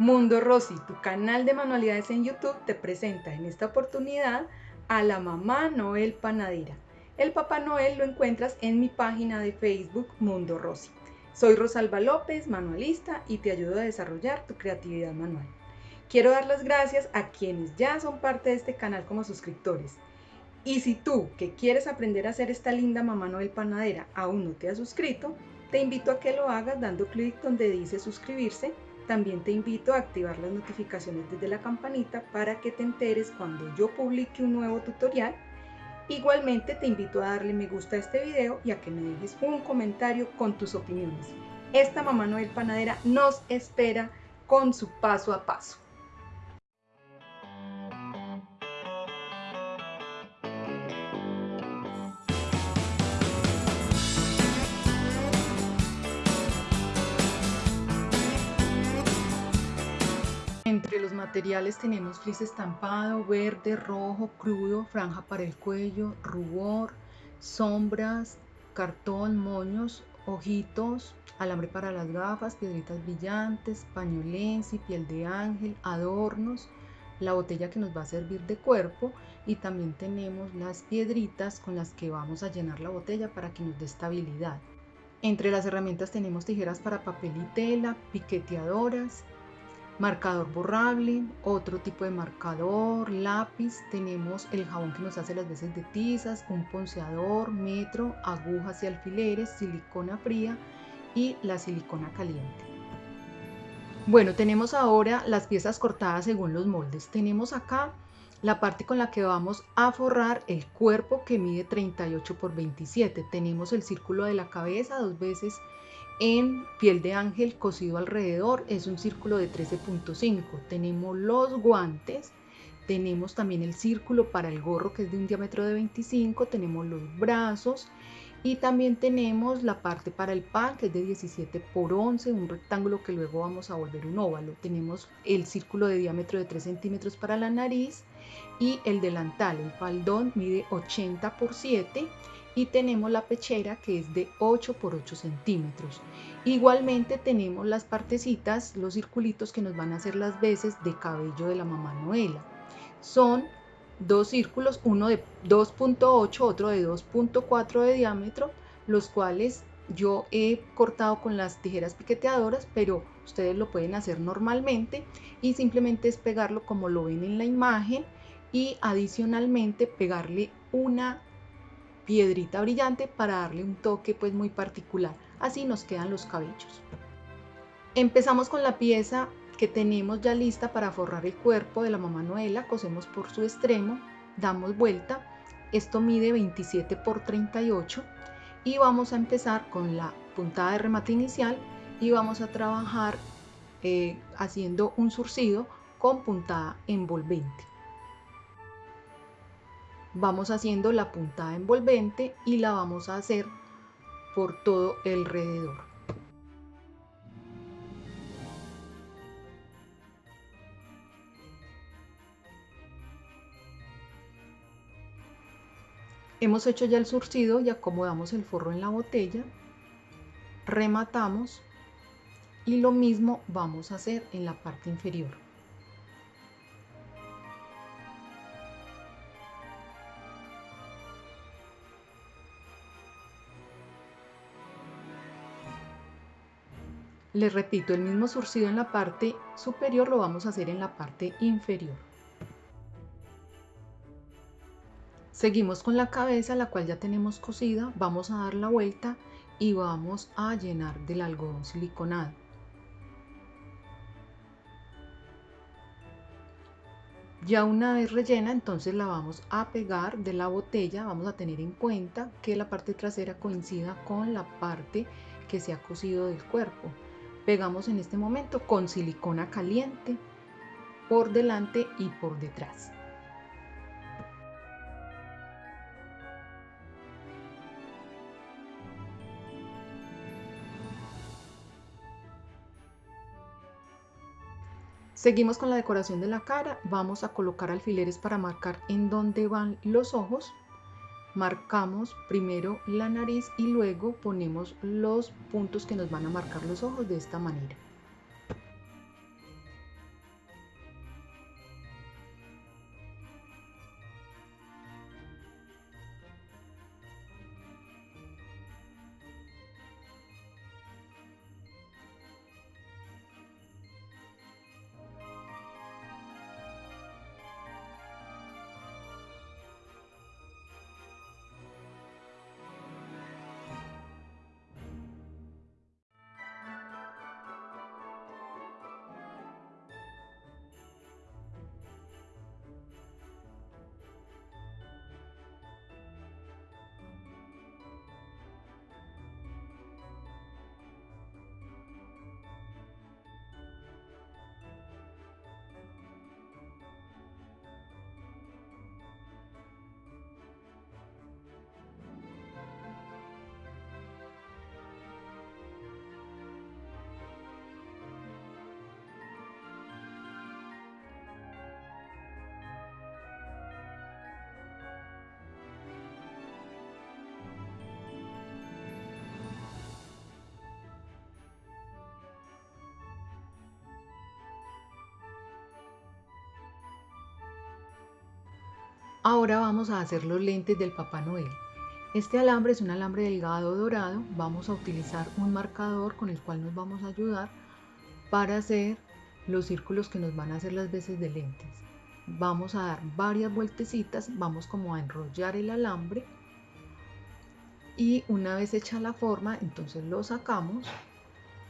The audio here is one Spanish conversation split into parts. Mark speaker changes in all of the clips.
Speaker 1: Mundo Rosy, tu canal de manualidades en YouTube, te presenta en esta oportunidad a la mamá Noel Panadera. El Papá Noel lo encuentras en mi página de Facebook Mundo Rosy. Soy Rosalba López, manualista, y te ayudo a desarrollar tu creatividad manual. Quiero dar las gracias a quienes ya son parte de este canal como suscriptores. Y si tú, que quieres aprender a hacer esta linda mamá Noel Panadera, aún no te has suscrito, te invito a que lo hagas dando clic donde dice suscribirse también te invito a activar las notificaciones desde la campanita para que te enteres cuando yo publique un nuevo tutorial. Igualmente te invito a darle me gusta a este video y a que me dejes un comentario con tus opiniones. Esta mamá Noel Panadera nos espera con su paso a paso. Entre los materiales tenemos flis estampado, verde, rojo, crudo, franja para el cuello, rubor, sombras, cartón, moños, ojitos, alambre para las gafas, piedritas brillantes, pañolensi, piel de ángel, adornos, la botella que nos va a servir de cuerpo y también tenemos las piedritas con las que vamos a llenar la botella para que nos dé estabilidad. Entre las herramientas tenemos tijeras para papel y tela, piqueteadoras, marcador borrable, otro tipo de marcador, lápiz, tenemos el jabón que nos hace las veces de tizas, un ponceador, metro, agujas y alfileres, silicona fría y la silicona caliente. Bueno, tenemos ahora las piezas cortadas según los moldes. Tenemos acá la parte con la que vamos a forrar el cuerpo que mide 38 por 27. Tenemos el círculo de la cabeza dos veces en piel de ángel cosido alrededor es un círculo de 13.5 tenemos los guantes tenemos también el círculo para el gorro que es de un diámetro de 25 tenemos los brazos y también tenemos la parte para el pan que es de 17 por 11 un rectángulo que luego vamos a volver un óvalo. Tenemos el círculo de diámetro de 3 centímetros para la nariz y el delantal. El faldón mide 80 por 7 y tenemos la pechera que es de 8 por 8 centímetros. Igualmente tenemos las partecitas, los circulitos que nos van a hacer las veces de cabello de la mamá Noela. Son dos círculos, uno de 2.8, otro de 2.4 de diámetro, los cuales yo he cortado con las tijeras piqueteadoras, pero ustedes lo pueden hacer normalmente y simplemente es pegarlo como lo ven en la imagen y adicionalmente pegarle una piedrita brillante para darle un toque pues muy particular. Así nos quedan los cabellos. Empezamos con la pieza que tenemos ya lista para forrar el cuerpo de la mamá Noela. Cosemos por su extremo, damos vuelta. Esto mide 27 por 38 y vamos a empezar con la puntada de remate inicial y vamos a trabajar eh, haciendo un surcido con puntada envolvente vamos haciendo la puntada envolvente y la vamos a hacer por todo el. Hemos hecho ya el surcido y acomodamos el forro en la botella, rematamos y lo mismo vamos a hacer en la parte inferior. Les repito, el mismo surcido en la parte superior lo vamos a hacer en la parte inferior. Seguimos con la cabeza, la cual ya tenemos cosida. Vamos a dar la vuelta y vamos a llenar del algodón siliconado. Ya una vez rellena, entonces la vamos a pegar de la botella. Vamos a tener en cuenta que la parte trasera coincida con la parte que se ha cosido del cuerpo pegamos en este momento con silicona caliente por delante y por detrás. Seguimos con la decoración de la cara, vamos a colocar alfileres para marcar en dónde van los ojos marcamos primero la nariz y luego ponemos los puntos que nos van a marcar los ojos de esta manera. Ahora vamos a hacer los lentes del Papá Noel. Este alambre es un alambre delgado dorado. Vamos a utilizar un marcador con el cual nos vamos a ayudar para hacer los círculos que nos van a hacer las veces de lentes. Vamos a dar varias vueltecitas, vamos como a enrollar el alambre y una vez hecha la forma, entonces lo sacamos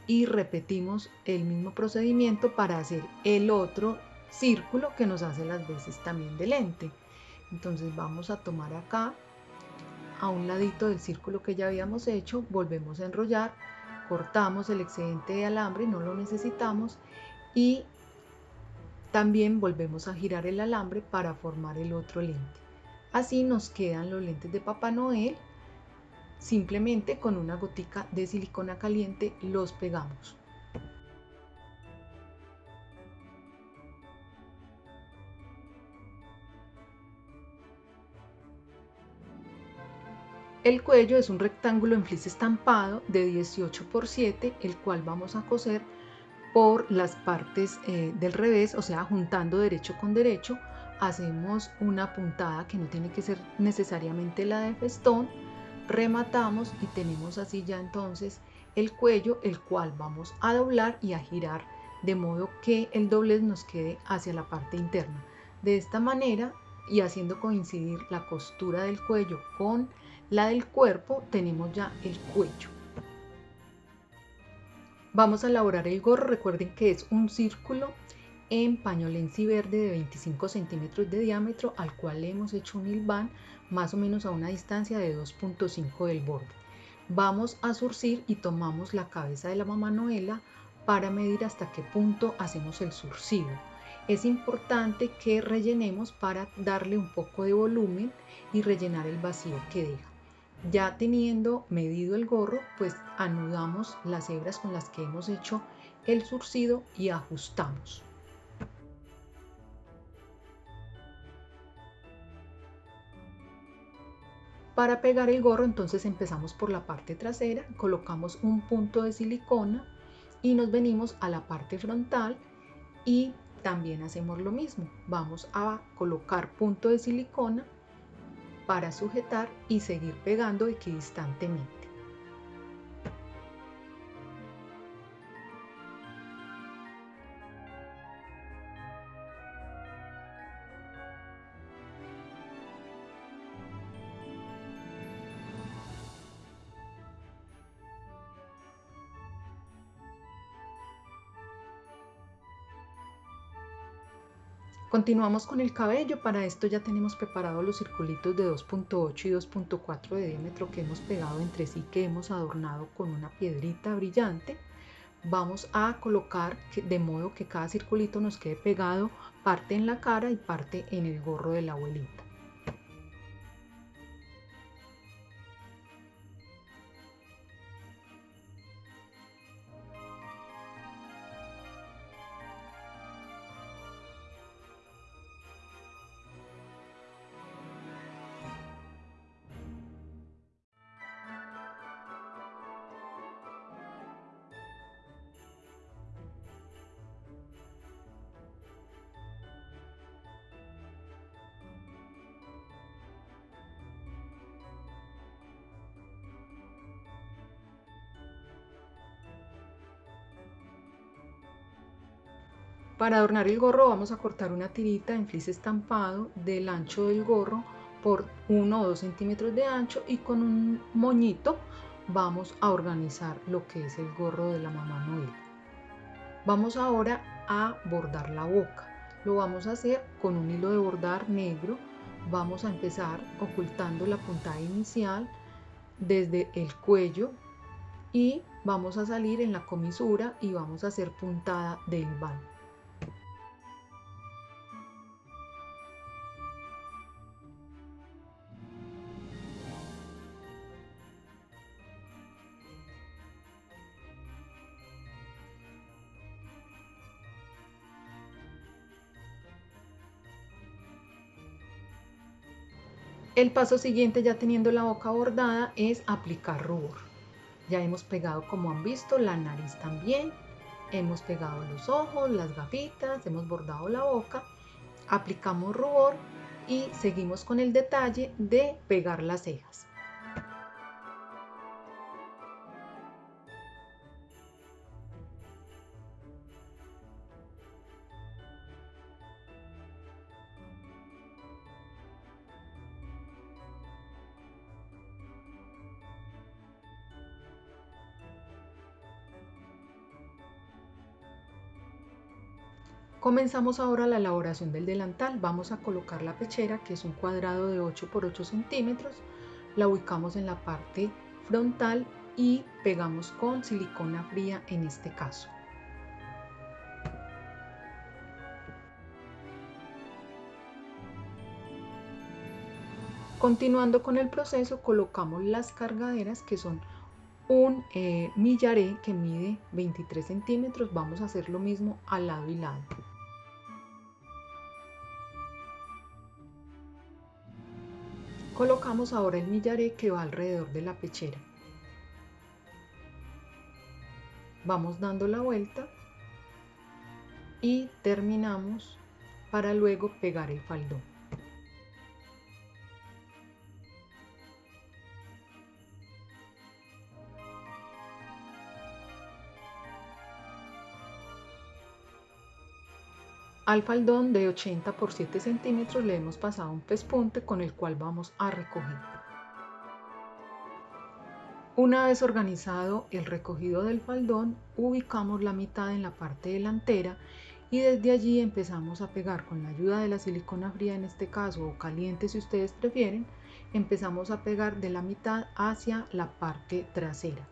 Speaker 1: y repetimos el mismo procedimiento para hacer el otro círculo que nos hace las veces también de lente. Entonces vamos a tomar acá a un ladito del círculo que ya habíamos hecho, volvemos a enrollar, cortamos el excedente de alambre, no lo necesitamos y también volvemos a girar el alambre para formar el otro lente. Así nos quedan los lentes de Papá Noel. Simplemente con una gotica de silicona caliente los pegamos. El cuello es un rectángulo en flis estampado de 18 por 7, el cual vamos a coser por las partes eh, del revés, o sea, juntando derecho con derecho, hacemos una puntada que no tiene que ser necesariamente la de festón, rematamos y tenemos así ya entonces el cuello, el cual vamos a doblar y a girar de modo que el doblez nos quede hacia la parte interna. De esta manera y haciendo coincidir la costura del cuello con la del cuerpo tenemos ya el cuello. Vamos a elaborar el gorro, recuerden que es un círculo en pañolensi verde de 25 centímetros de diámetro al cual le hemos hecho un hilván más o menos a una distancia de 2.5 del borde. Vamos a surcir y tomamos la cabeza de la mamá Noela para medir hasta qué punto hacemos el surcido. Es importante que rellenemos para darle un poco de volumen y rellenar el vacío que deja. Ya teniendo medido el gorro, pues anudamos las hebras con las que hemos hecho el surcido y ajustamos. Para pegar el gorro entonces empezamos por la parte trasera, colocamos un punto de silicona y nos venimos a la parte frontal y también hacemos lo mismo. Vamos a colocar punto de silicona para sujetar y seguir pegando equidistantemente. Continuamos con el cabello, para esto ya tenemos preparados los circulitos de 2.8 y 2.4 de diámetro que hemos pegado entre sí, que hemos adornado con una piedrita brillante. Vamos a colocar de modo que cada circulito nos quede pegado parte en la cara y parte en el gorro de la abuelita. Para adornar el gorro vamos a cortar una tirita en flis estampado del ancho del gorro por 1 o 2 centímetros de ancho y con un moñito vamos a organizar lo que es el gorro de la mamá Noel. Vamos ahora a bordar la boca. Lo vamos a hacer con un hilo de bordar negro. Vamos a empezar ocultando la puntada inicial desde el cuello y vamos a salir en la comisura y vamos a hacer puntada del van. El paso siguiente, ya teniendo la boca bordada, es aplicar rubor. Ya hemos pegado, como han visto, la nariz también. Hemos pegado los ojos, las gafitas, hemos bordado la boca. Aplicamos rubor y seguimos con el detalle de pegar las cejas. Comenzamos ahora la elaboración del delantal. Vamos a colocar la pechera, que es un cuadrado de 8 por 8 centímetros. La ubicamos en la parte frontal y pegamos con silicona fría en este caso. Continuando con el proceso, colocamos las cargaderas que son un eh, millaré que mide 23 centímetros. Vamos a hacer lo mismo al lado y lado. Colocamos ahora el millaré que va alrededor de la pechera. Vamos dando la vuelta y terminamos para luego pegar el faldón. Al faldón de 80 por 7 centímetros le hemos pasado un pespunte con el cual vamos a recoger. Una vez organizado el recogido del faldón, ubicamos la mitad en la parte delantera y desde allí empezamos a pegar con la ayuda de la silicona fría en este caso o caliente si ustedes prefieren, empezamos a pegar de la mitad hacia la parte trasera.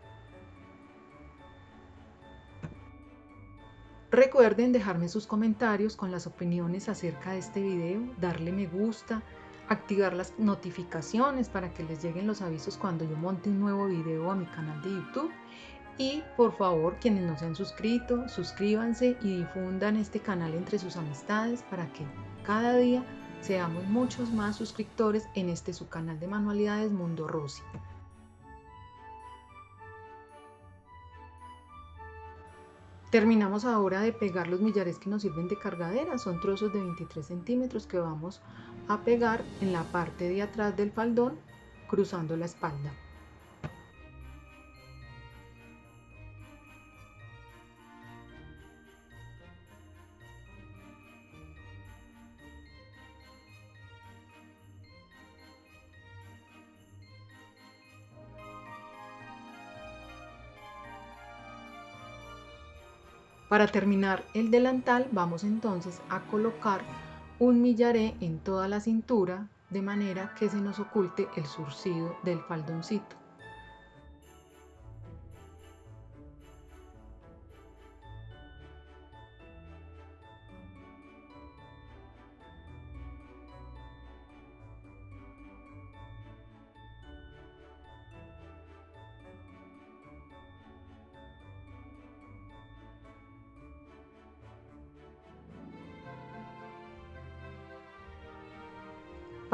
Speaker 1: Recuerden dejarme sus comentarios con las opiniones acerca de este video, darle me gusta, activar las notificaciones para que les lleguen los avisos cuando yo monte un nuevo video a mi canal de YouTube. Y por favor, quienes no se han suscrito, suscríbanse y difundan este canal entre sus amistades para que cada día seamos muchos más suscriptores en este su canal de manualidades Mundo Rosy. Terminamos ahora de pegar los millares que nos sirven de cargadera, son trozos de 23 centímetros que vamos a pegar en la parte de atrás del faldón cruzando la espalda. Para terminar el delantal vamos entonces a colocar un millaré en toda la cintura de manera que se nos oculte el surcido del faldoncito.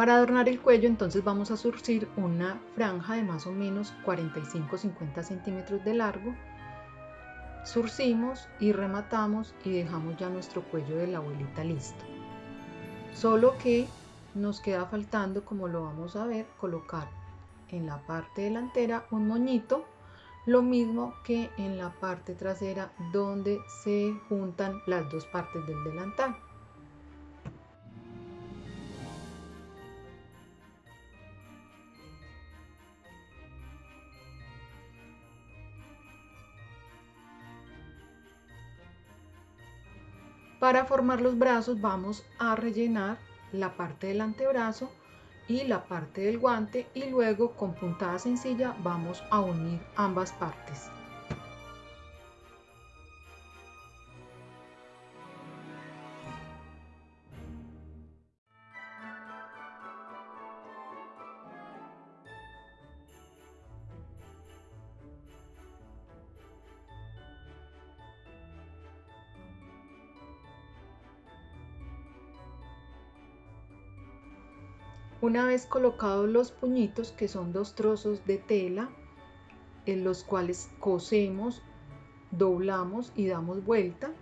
Speaker 1: Para adornar el cuello entonces vamos a surcir una franja de más o menos 45-50 centímetros de largo. Surcimos y rematamos y dejamos ya nuestro cuello de la abuelita listo. Solo que nos queda faltando, como lo vamos a ver, colocar en la parte delantera un moñito, lo mismo que en la parte trasera donde se juntan las dos partes del delantal. Para formar los brazos vamos a rellenar la parte del antebrazo y la parte del guante y luego con puntada sencilla vamos a unir ambas partes. Una vez colocados los puñitos, que son dos trozos de tela, en los cuales cosemos, doblamos y damos vuelta,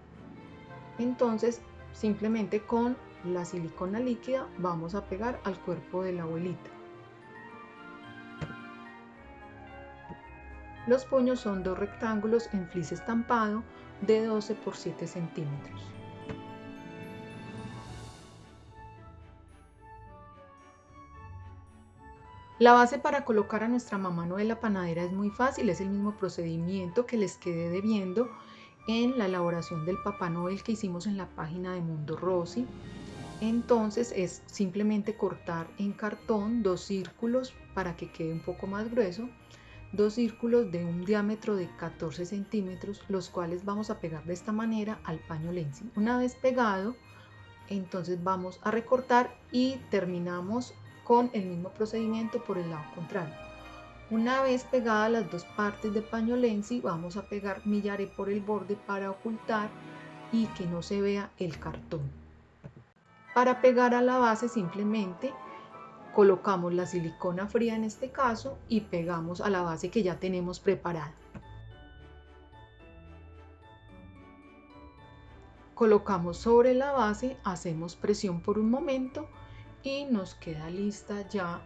Speaker 1: entonces simplemente con la silicona líquida vamos a pegar al cuerpo de la abuelita. Los puños son dos rectángulos en flis estampado de 12 por 7 centímetros. La base para colocar a nuestra mamá Noela panadera es muy fácil, es el mismo procedimiento que les quedé debiendo en la elaboración del Papá Noel que hicimos en la página de Mundo Rosy. Entonces es simplemente cortar en cartón dos círculos para que quede un poco más grueso dos círculos de un diámetro de 14 centímetros, los cuales vamos a pegar de esta manera al paño Lenzi. Una vez pegado, entonces vamos a recortar y terminamos con el mismo procedimiento por el lado contrario. Una vez pegadas las dos partes de paño Lenzi, vamos a pegar millaré por el borde para ocultar y que no se vea el cartón. Para pegar a la base simplemente colocamos la silicona fría en este caso y pegamos a la base que ya tenemos preparada. Colocamos sobre la base, hacemos presión por un momento y nos queda lista ya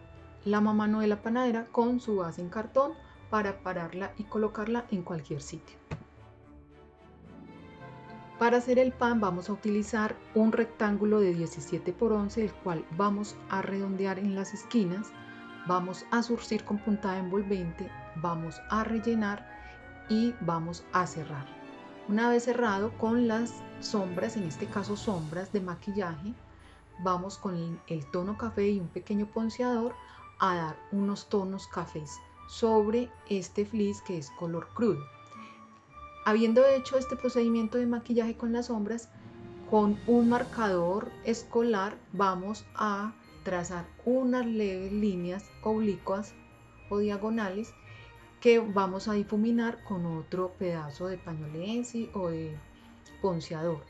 Speaker 1: la mamá la panadera con su base en cartón para pararla y colocarla en cualquier sitio. Para hacer el pan vamos a utilizar un rectángulo de 17 por 11, el cual vamos a redondear en las esquinas, vamos a surcir con puntada envolvente, vamos a rellenar y vamos a cerrar. Una vez cerrado con las sombras, en este caso sombras de maquillaje, vamos con el tono café y un pequeño ponceador a dar unos tonos cafés sobre este fleece que es color crudo. Habiendo hecho este procedimiento de maquillaje con las sombras, con un marcador escolar vamos a trazar unas leves líneas oblicuas o diagonales que vamos a difuminar con otro pedazo de pañolensi o de ponceador.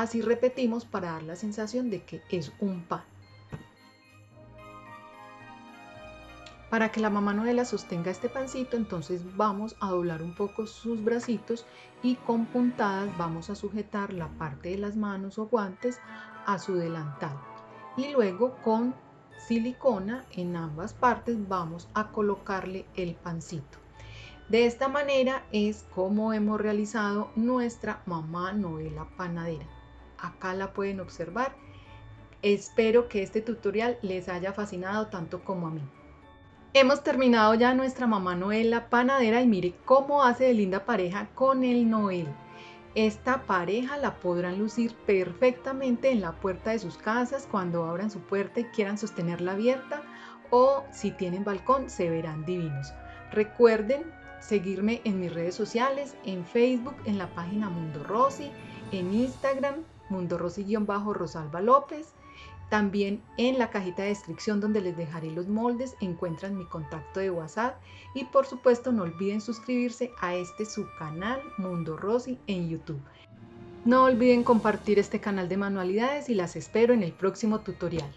Speaker 1: Así repetimos para dar la sensación de que es un pan. Para que la mamá Noela sostenga este pancito, entonces vamos a doblar un poco sus bracitos y con puntadas vamos a sujetar la parte de las manos o guantes a su delantal. Y luego con silicona en ambas partes vamos a colocarle el pancito. De esta manera es como hemos realizado nuestra mamá Noela panadera. Acá la pueden observar. Espero que este tutorial les haya fascinado tanto como a mí. Hemos terminado ya nuestra mamá Noel la panadera y mire cómo hace de linda pareja con el Noel. Esta pareja la podrán lucir perfectamente en la puerta de sus casas cuando abran su puerta y quieran sostenerla abierta o si tienen balcón se verán divinos. Recuerden seguirme en mis redes sociales, en Facebook, en la página Mundo Rosy, en Instagram, Mundo Rosy-Rosalba López también en la cajita de descripción donde les dejaré los moldes encuentran mi contacto de WhatsApp y por supuesto no olviden suscribirse a este su canal Mundo Rosy en YouTube. No olviden compartir este canal de manualidades y las espero en el próximo tutorial.